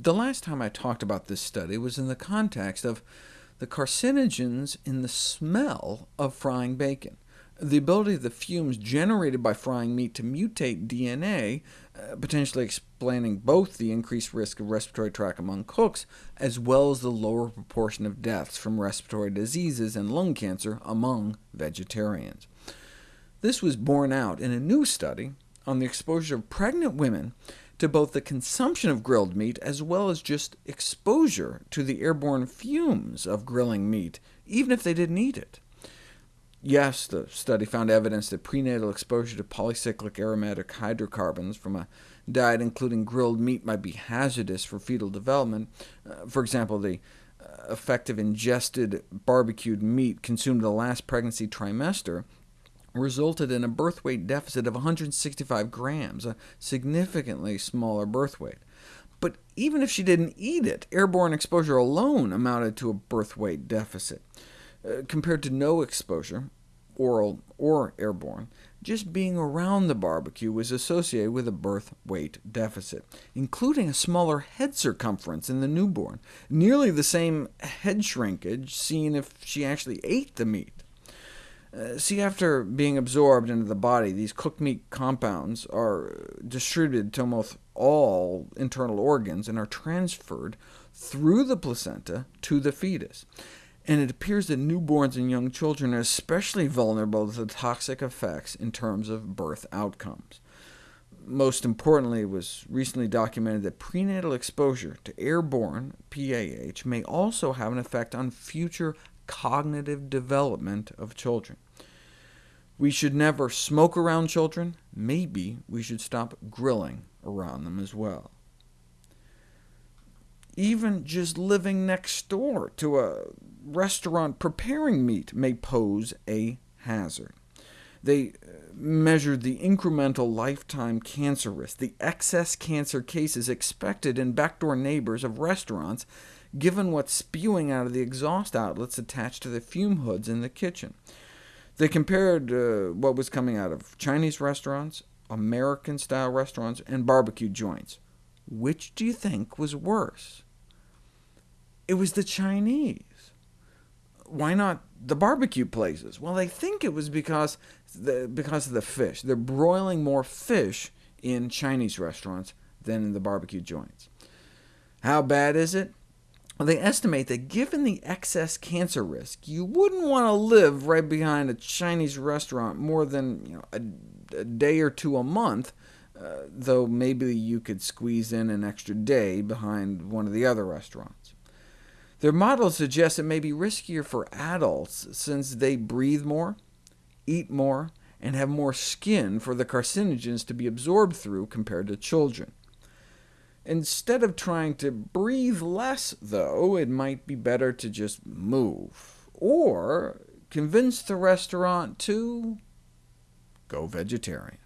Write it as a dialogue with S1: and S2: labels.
S1: The last time I talked about this study was in the context of the carcinogens in the smell of frying bacon. The ability of the fumes generated by frying meat to mutate DNA, uh, potentially explaining both the increased risk of respiratory tract among cooks, as well as the lower proportion of deaths from respiratory diseases and lung cancer among vegetarians. This was borne out in a new study on the exposure of pregnant women to both the consumption of grilled meat as well as just exposure to the airborne fumes of grilling meat, even if they didn't eat it. Yes, the study found evidence that prenatal exposure to polycyclic aromatic hydrocarbons from a diet including grilled meat might be hazardous for fetal development. Uh, for example, the uh, effect of ingested barbecued meat consumed in the last pregnancy trimester resulted in a birth weight deficit of 165 grams, a significantly smaller birth weight. But even if she didn't eat it, airborne exposure alone amounted to a birth weight deficit. Uh, compared to no exposure, oral or airborne, just being around the barbecue was associated with a birth weight deficit, including a smaller head circumference in the newborn, nearly the same head shrinkage seen if she actually ate the meat. Uh, see, after being absorbed into the body, these cooked meat compounds are distributed to almost all internal organs and are transferred through the placenta to the fetus. And it appears that newborns and young children are especially vulnerable to the toxic effects in terms of birth outcomes. Most importantly, it was recently documented that prenatal exposure to airborne PAH may also have an effect on future cognitive development of children. We should never smoke around children. Maybe we should stop grilling around them as well. Even just living next door to a restaurant preparing meat may pose a hazard. They uh, measured the incremental lifetime cancer risk, the excess cancer cases expected in backdoor neighbors of restaurants, given what's spewing out of the exhaust outlets attached to the fume hoods in the kitchen. They compared uh, what was coming out of Chinese restaurants, American-style restaurants, and barbecue joints. Which do you think was worse? It was the Chinese. Why not the barbecue places? Well, they think it was because, the, because of the fish. They're broiling more fish in Chinese restaurants than in the barbecue joints. How bad is it? They estimate that given the excess cancer risk, you wouldn't want to live right behind a Chinese restaurant more than you know, a, a, day or two a month, uh, though maybe you could squeeze in an extra day behind one of the other restaurants. Their model suggests it may be riskier for adults, since they breathe more, eat more, and have more skin for the carcinogens to be absorbed through compared to children. Instead of trying to breathe less, though, it might be better to just move, or convince the restaurant to go vegetarian.